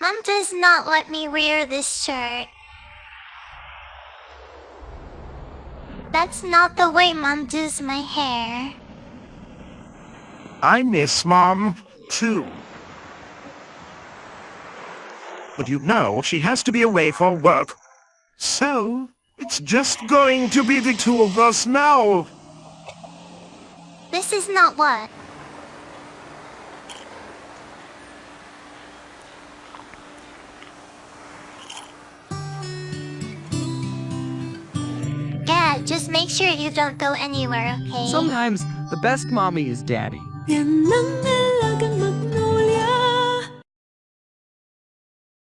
Mom does not let me wear this shirt. That's not the way Mom does my hair. I miss Mom, too. But you know, she has to be away for work. So, it's just going to be the two of us now. This is not what. Just make sure you don't go anywhere, okay? Sometimes the best mommy is daddy. Vietnam